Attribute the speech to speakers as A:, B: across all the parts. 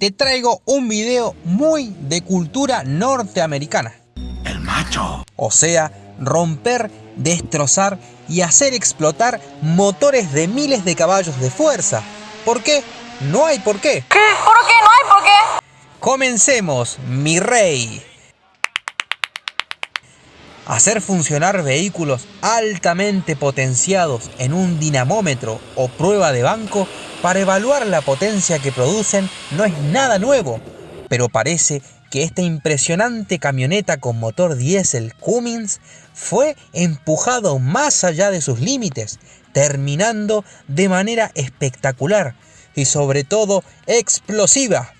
A: Te traigo un video muy de cultura norteamericana.
B: El macho.
A: O sea, romper, destrozar y hacer explotar motores de miles de caballos de fuerza. ¿Por qué? No hay por qué.
C: ¿Qué? ¿Por qué? No hay por qué.
A: Comencemos, mi rey. Hacer funcionar vehículos altamente potenciados en un dinamómetro o prueba de banco para evaluar la potencia que producen no es nada nuevo, pero parece que esta impresionante camioneta con motor diésel Cummins fue empujado más allá de sus límites, terminando de manera espectacular y sobre todo explosiva.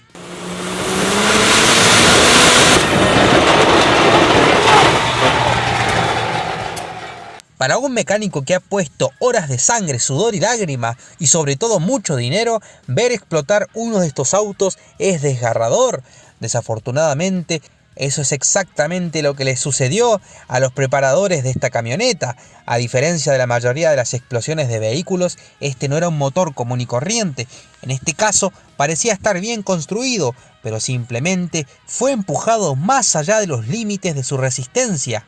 A: Para un mecánico que ha puesto horas de sangre, sudor y lágrimas y sobre todo mucho dinero, ver explotar uno de estos autos es desgarrador. Desafortunadamente, eso es exactamente lo que le sucedió a los preparadores de esta camioneta. A diferencia de la mayoría de las explosiones de vehículos, este no era un motor común y corriente. En este caso, parecía estar bien construido, pero simplemente fue empujado más allá de los límites de su resistencia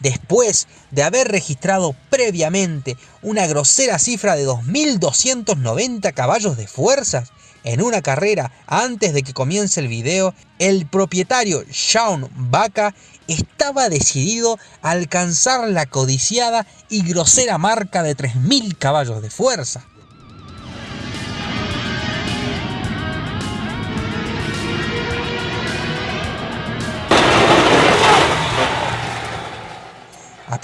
A: después de haber registrado previamente una grosera cifra de 2.290 caballos de fuerza en una carrera antes de que comience el video, el propietario Sean Baca estaba decidido a alcanzar la codiciada y grosera marca de 3.000 caballos de fuerza.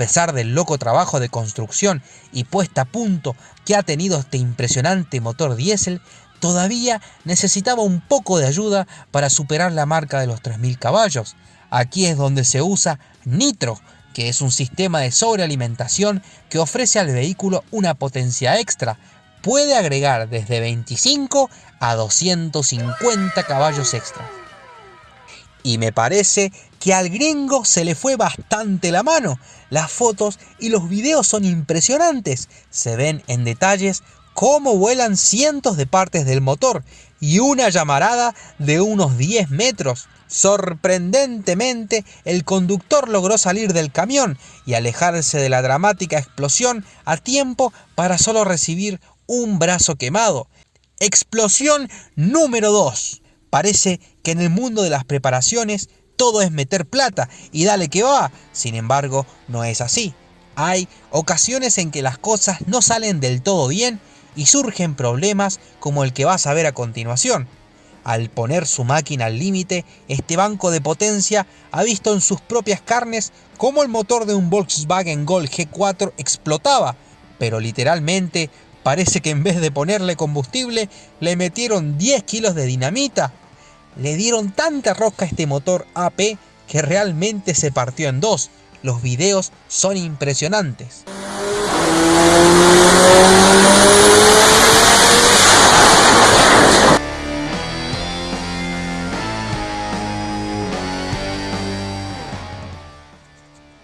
A: Pesar del loco trabajo de construcción y puesta a punto que ha tenido este impresionante motor diésel, todavía necesitaba un poco de ayuda para superar la marca de los 3.000 caballos. Aquí es donde se usa nitro, que es un sistema de sobrealimentación que ofrece al vehículo una potencia extra. Puede agregar desde 25 a 250 caballos extra. Y me parece que al gringo se le fue bastante la mano. Las fotos y los videos son impresionantes. Se ven en detalles cómo vuelan cientos de partes del motor y una llamarada de unos 10 metros. Sorprendentemente, el conductor logró salir del camión y alejarse de la dramática explosión a tiempo para solo recibir un brazo quemado. Explosión número 2. Parece que en el mundo de las preparaciones todo es meter plata y dale que va. Sin embargo, no es así. Hay ocasiones en que las cosas no salen del todo bien y surgen problemas como el que vas a ver a continuación. Al poner su máquina al límite, este banco de potencia ha visto en sus propias carnes cómo el motor de un Volkswagen Gol G4 explotaba, pero literalmente parece que en vez de ponerle combustible le metieron 10 kilos de dinamita le dieron tanta rosca a este motor AP que realmente se partió en dos. Los videos son impresionantes.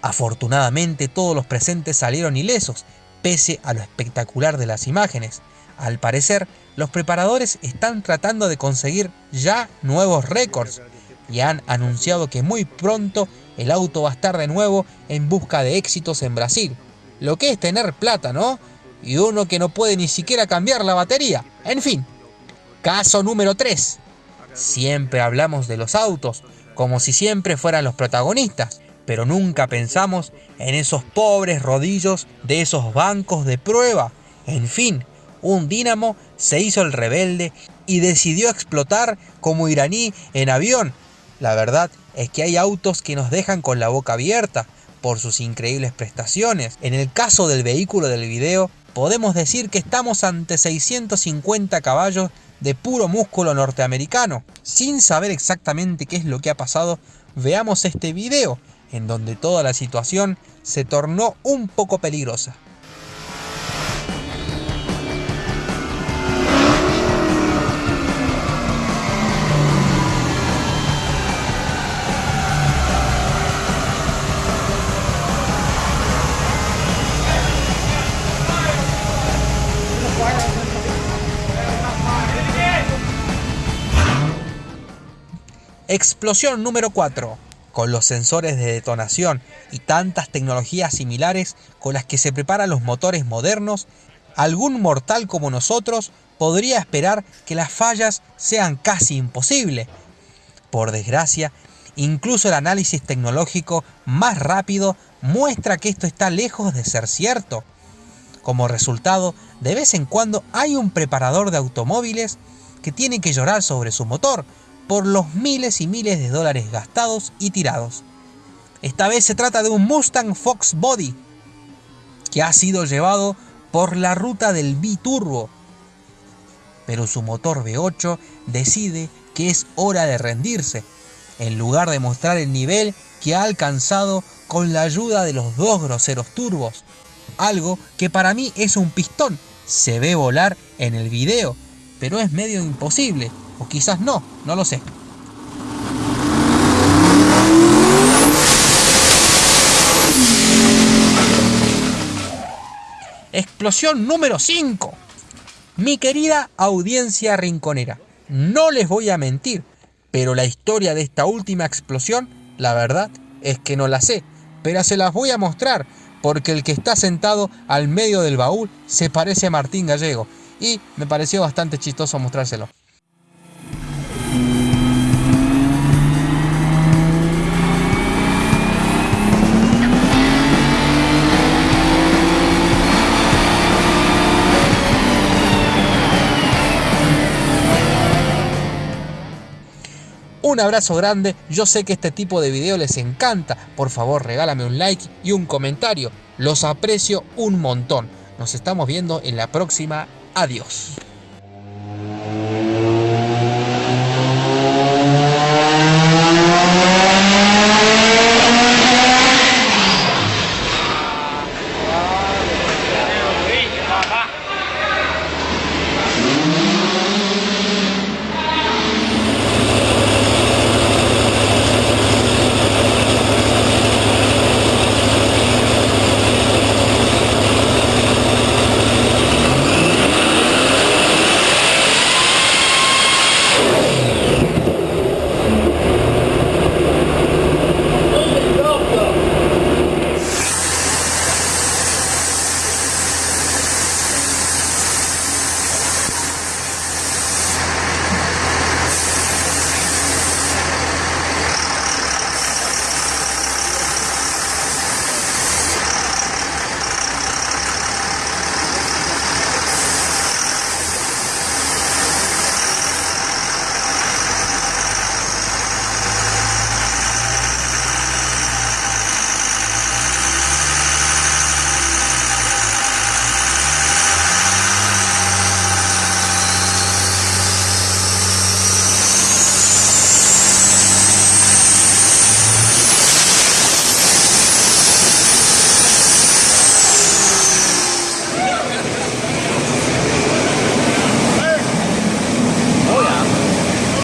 A: Afortunadamente todos los presentes salieron ilesos, pese a lo espectacular de las imágenes. Al parecer, los preparadores están tratando de conseguir ya nuevos récords y han anunciado que muy pronto el auto va a estar de nuevo en busca de éxitos en Brasil. Lo que es tener plata, ¿no? Y uno que no puede ni siquiera cambiar la batería. En fin, caso número 3. Siempre hablamos de los autos como si siempre fueran los protagonistas, pero nunca pensamos en esos pobres rodillos de esos bancos de prueba. En fin, un dínamo se hizo el rebelde y decidió explotar como iraní en avión. La verdad es que hay autos que nos dejan con la boca abierta por sus increíbles prestaciones. En el caso del vehículo del video, podemos decir que estamos ante 650 caballos de puro músculo norteamericano. Sin saber exactamente qué es lo que ha pasado, veamos este video, en donde toda la situación se tornó un poco peligrosa. Explosión número 4. Con los sensores de detonación y tantas tecnologías similares con las que se preparan los motores modernos, algún mortal como nosotros podría esperar que las fallas sean casi imposibles. Por desgracia, incluso el análisis tecnológico más rápido muestra que esto está lejos de ser cierto. Como resultado, de vez en cuando hay un preparador de automóviles que tiene que llorar sobre su motor por los miles y miles de dólares gastados y tirados. Esta vez se trata de un Mustang Fox Body que ha sido llevado por la ruta del biturbo, pero su motor V8 decide que es hora de rendirse, en lugar de mostrar el nivel que ha alcanzado con la ayuda de los dos groseros turbos. Algo que para mí es un pistón, se ve volar en el video, pero es medio imposible, o quizás no, no lo sé. Explosión número 5. Mi querida audiencia rinconera, no les voy a mentir, pero la historia de esta última explosión, la verdad es que no la sé, pero se las voy a mostrar, porque el que está sentado al medio del baúl se parece a Martín Gallego, y me pareció bastante chistoso mostrárselo. Un abrazo grande, yo sé que este tipo de video les encanta, por favor regálame un like y un comentario, los aprecio un montón. Nos estamos viendo en la próxima, adiós.